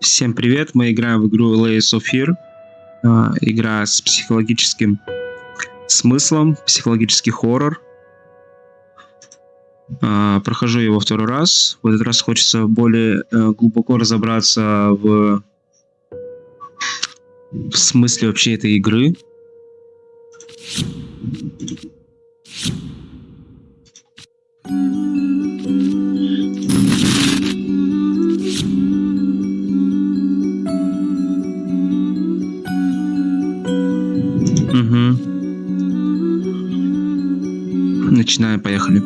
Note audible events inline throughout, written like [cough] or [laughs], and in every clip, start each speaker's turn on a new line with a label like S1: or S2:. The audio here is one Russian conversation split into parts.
S1: Всем привет, мы играем в игру Layers of Fear. А, игра с психологическим смыслом, психологический хоррор. А, прохожу его второй раз. В этот раз хочется более э, глубоко разобраться в, в смысле вообще этой игры. Угу. Начинаем, поехали.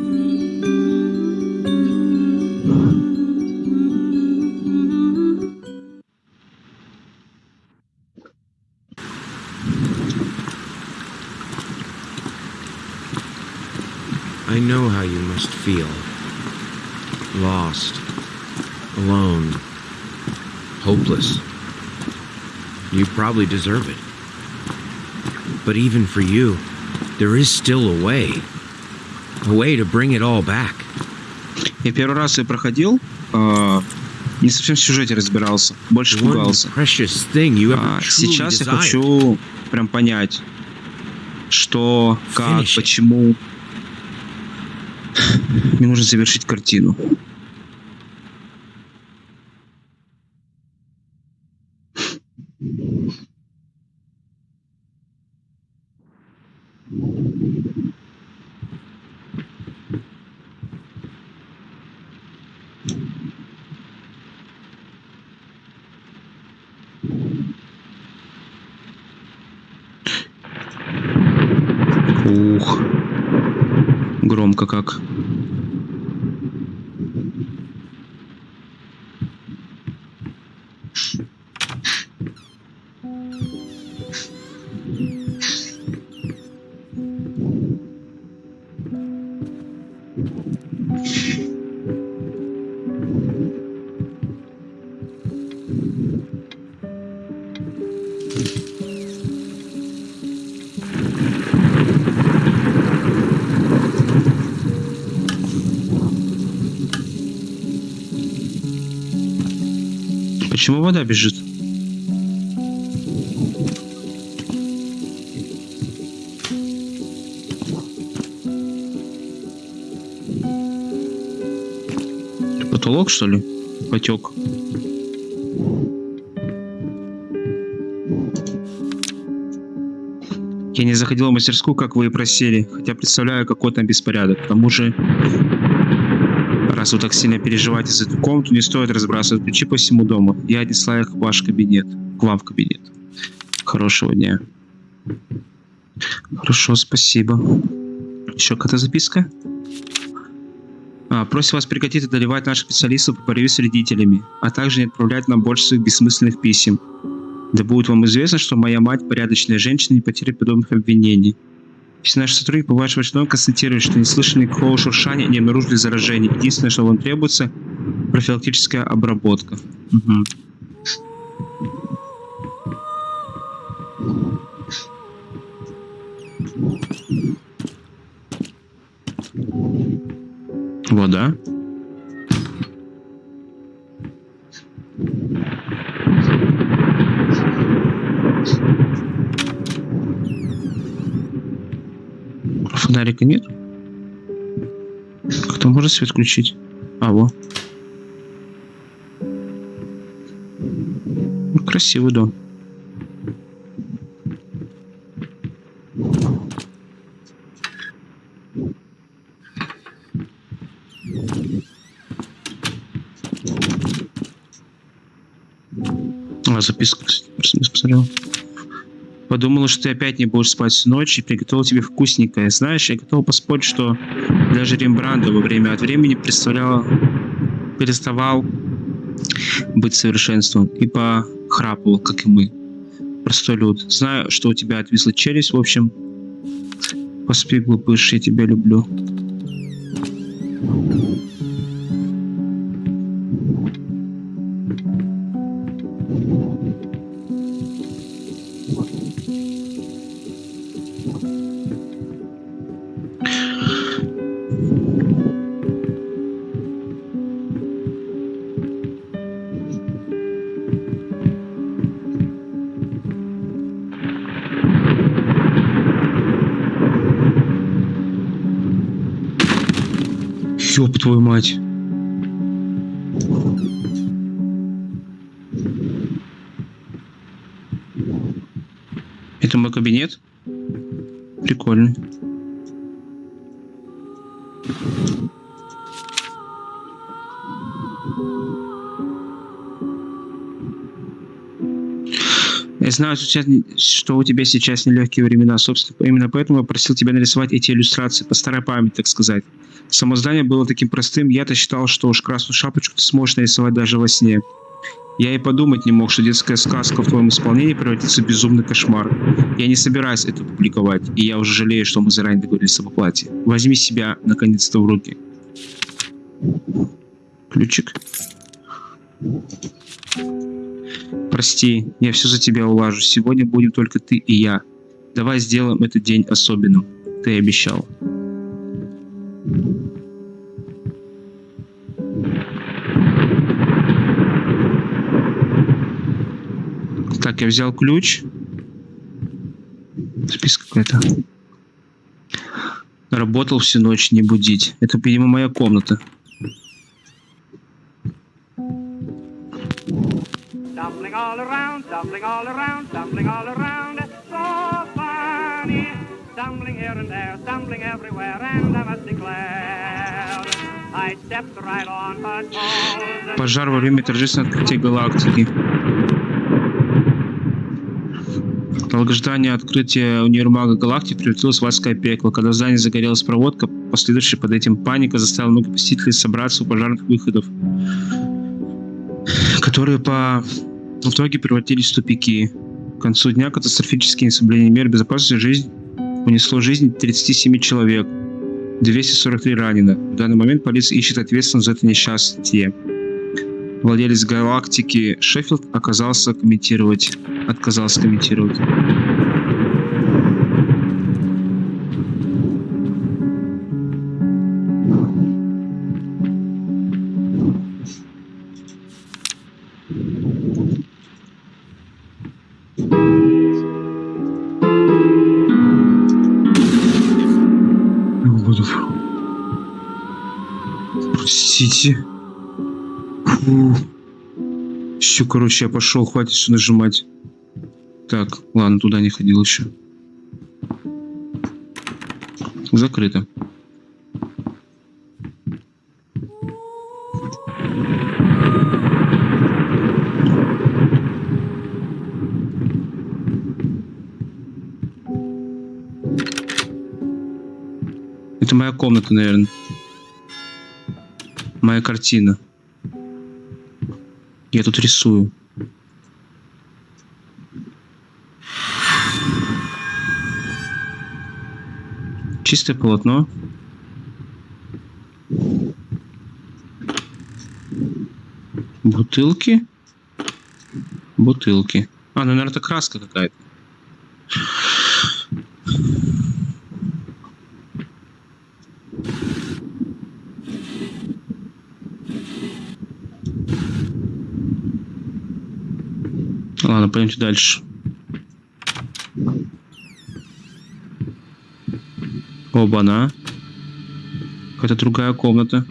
S2: I know how you must feel. Lost. Alone. Hopeless. You probably deserve it. But even for you, there is still a way. A way to bring it all back.
S1: Я первый раз ее проходил, а, не совсем в сюжете разбирался, больше пугался. А, Сейчас я хочу прям понять, что, как, почему. Мне нужно завершить картину. Ух. Громко как. Почему вода бежит? Потолок, что ли? Потек. Я не заходил в мастерскую, как вы и просили, хотя представляю, какой там беспорядок. К тому же, раз вы так сильно переживаете за эту комнату, не стоит разбрасывать ключи по всему дому. Я отнесла их в ваш кабинет, к вам в кабинет. Хорошего дня. Хорошо, спасибо. Еще какая-то записка? А, просим вас прекратить одолевать наших специалистов по борьбе с вредителями, а также не отправлять нам больше своих бессмысленных писем. Да будет вам известно, что моя мать порядочная женщина не потерпит подобных обвинений. Если наш сотрудник по вашему очередной констатирует, что не слышали никакого шуршания не обнаружили заражения, единственное, что вам требуется, профилактическая обработка. Мгм. Вода. Фонарика нет? Кто может свет включить? А, во. Ну, Красивый дом. А, записка, кстати, посмотрел. Подумала, что ты опять не будешь спать всю ночь и приготовил тебе вкусненькое. Знаешь, я готов поспорить, что даже Рембрандт во время от времени представлял, переставал быть совершенством и похрапывал, как и мы. Простой люд. Знаю, что у тебя отвисла челюсть, в общем. Поспи, глупыш, я тебя люблю. Ёб твою мать. Это мой кабинет? Прикольно. Я знаю, что тебя- что у тебя сейчас нелегкие времена, собственно, именно поэтому я просил тебя нарисовать эти иллюстрации по старой памяти, так сказать. Само здание было таким простым, я-то считал, что уж красную шапочку ты сможешь нарисовать даже во сне. Я и подумать не мог, что детская сказка в твоем исполнении превратится в безумный кошмар. Я не собираюсь это публиковать, и я уже жалею, что мы заранее договорились об оплате. Возьми себя, наконец-то, в руки. Ключик. Прости, я все за тебя улажу. Сегодня будем только ты и я. Давай сделаем этот день особенным. Ты обещал. Так, я взял ключ. Список какой-то. Работал всю ночь, не будить. Это, видимо, моя комната.
S3: All around, stumbling all around, stumbling all around. So funny. Stumbling here and there, stumbling everywhere, and I must declare.
S1: Пожар во время торжественного открытия галактики. Долгожданное открытие универмага галактики превратилось в адское пекло. Когда в здании загорелась проводка, последующая под этим паника заставила многих посетителей собраться у пожарных выходов, которые по в итоге превратились в тупики. К концу дня катастрофические несоблюдения мер безопасности жизнь унесло жизнь 37 человек. 243 ранено. В данный момент полиция ищет ответственность за это несчастье. Владелец галактики Шеффилд оказался комментировать, отказался комментировать. Простите. Фу. Все, короче, я пошел, хватит все нажимать. Так, ладно, туда не ходил еще. Закрыто. Это моя комната, наверное. Моя картина. Я тут рисую. Чистое полотно. Бутылки. Бутылки. А, ну, наверное, это краска какая-то. Ладно, пойдемте дальше. Оба-на. Какая-то другая комната.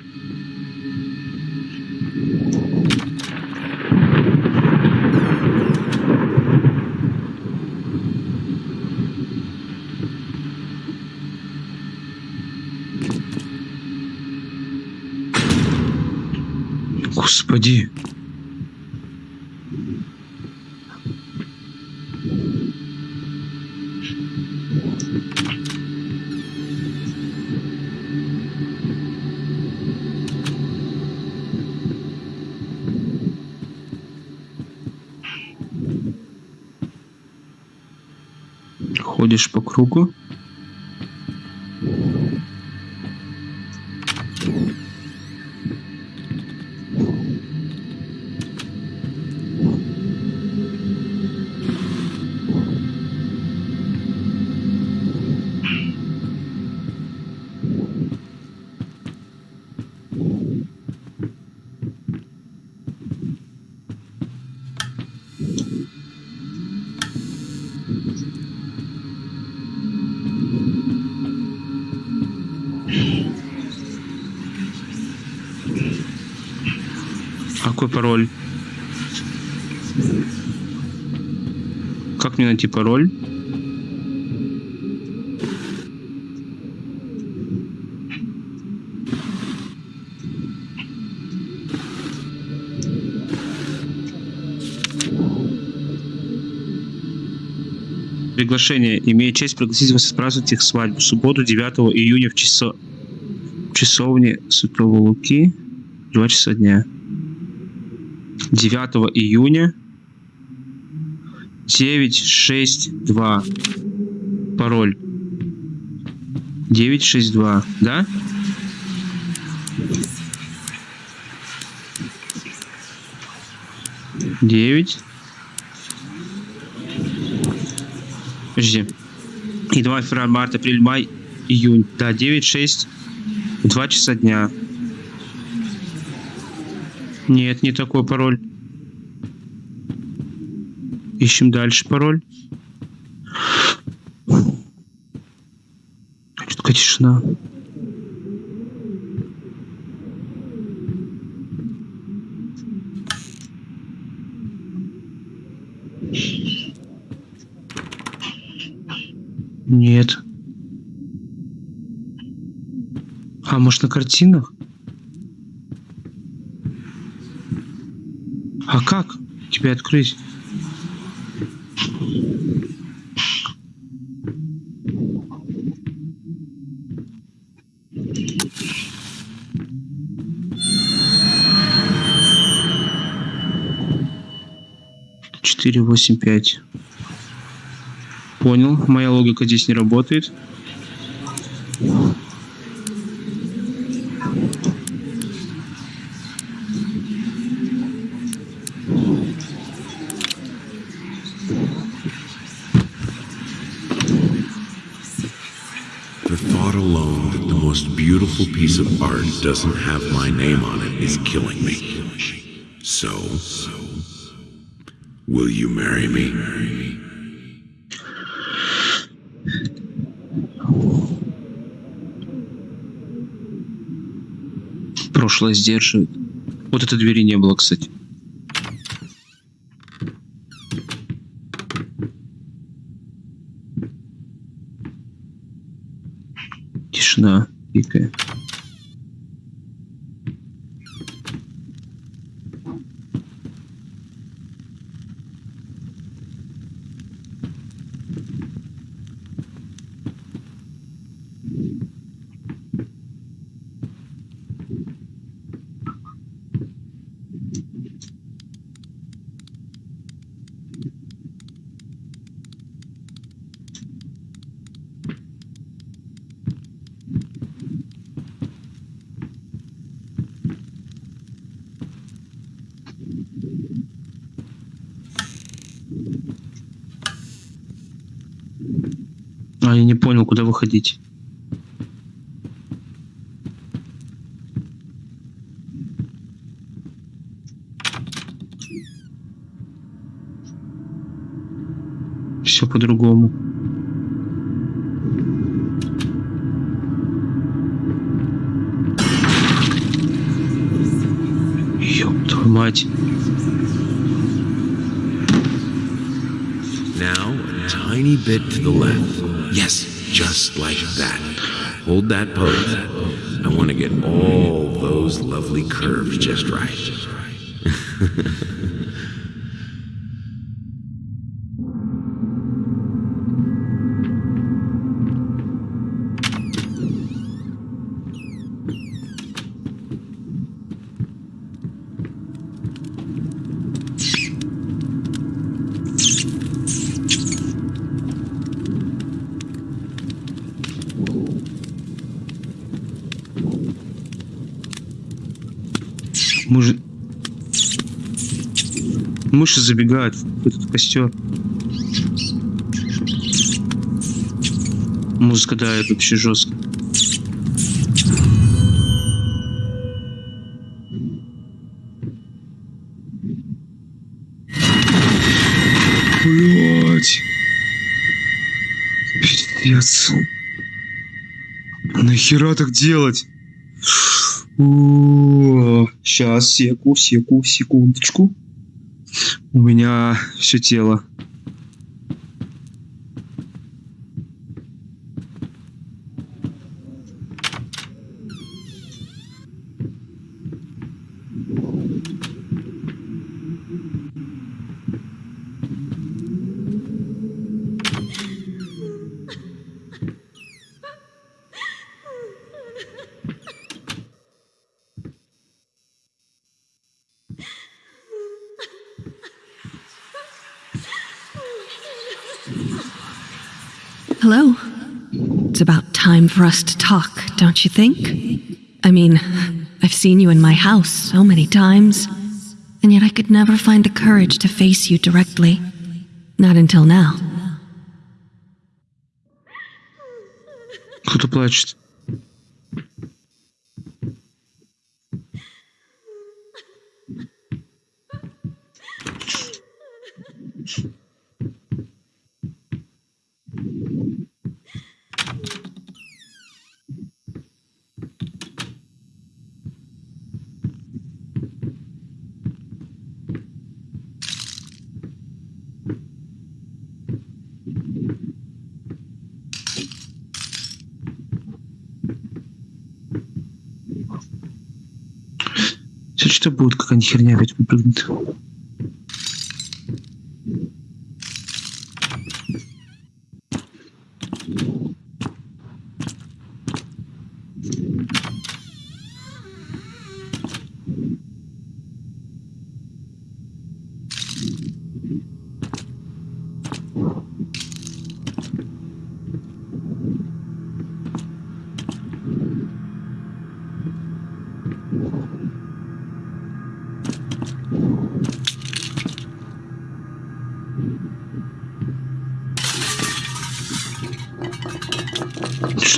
S1: Господи. Ходишь по кругу. Какой пароль? Как мне найти пароль? Приглашение. Имею честь пригласить вас отпраздновать их свадьбу. Субботу 9 июня в часо... часовне Святого Луки. 2 часа дня. 9 июня 962. Пароль. 962, да? Девять. Подожди. Январь, февраль, март, апрель, май, июнь. Да, 9, 6, 2 часа дня. Нет, не такой пароль. Ищем дальше пароль. Что такая тишина? Нет. А, может на картинах? А как тебя открыть? Четыре, восемь, пять. Понял. Моя логика здесь не работает.
S4: thought alone that the most beautiful piece of art doesn't have my name on it is killing me. So, will you marry me?
S1: Прошлое сдерживает. Вот этой двери не было, кстати. Тишина А, я не понял, куда выходить. Все по-другому. Ёб твою мать.
S4: Tiny bit to the left. Yes, just like that. Hold that pose. I want to get all those lovely curves just right. [laughs]
S1: Мыши забегают в этот костер. Музыка давит вообще жестко. Блять. Пиздец. Нахера так делать? Сейчас, секу, секу, секундочку. У меня все тело.
S5: Hello. It's about time for us to talk, don't you think? I mean, I've seen you in my house so many times, and yet I could never find the courage to face you directly. Not until now.
S1: Кто-то плачет. Сейчас что будет, какая-нибудь херня опять выпрыгнет.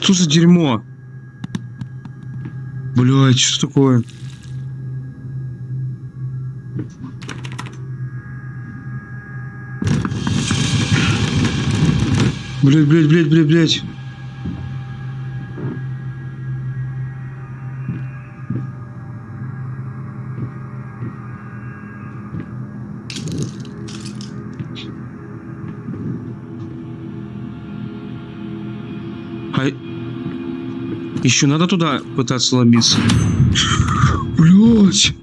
S1: Что за дерьмо? Блять, что такое? Блять, блять, блять, блять, блять. Еще надо туда пытаться ломиться. Блять.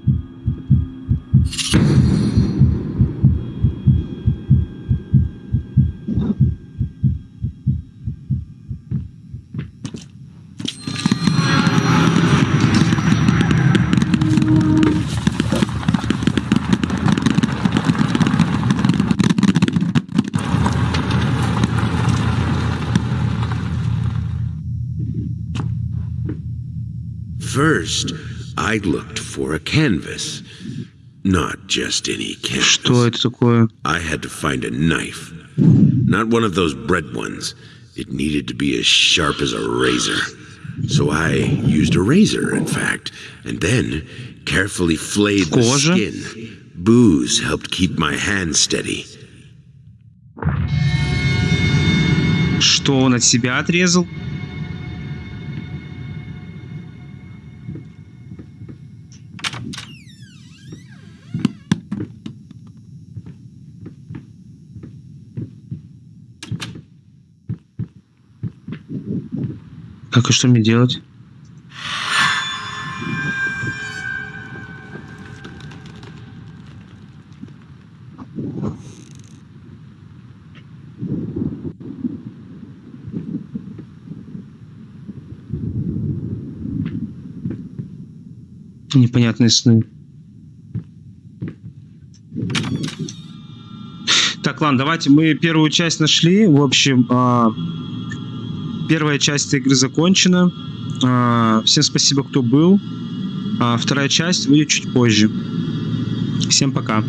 S4: I looked for a canvas. Not just any canvas.
S1: Что это такое?
S4: I had to find a knife. Not one of those bread ones. It needed to be as sharp as a razor. So I used a razor, in fact, and then carefully flayed the
S1: Кожа?
S4: skin. Booze helped keep my hand steady.
S1: Что он от себя отрезал? Так, и что мне делать? Непонятные сны. Так, ладно, давайте мы первую часть нашли. В общем, а, первая часть игры закончена. А, всем спасибо, кто был. А, вторая часть выйдет чуть позже. Всем пока.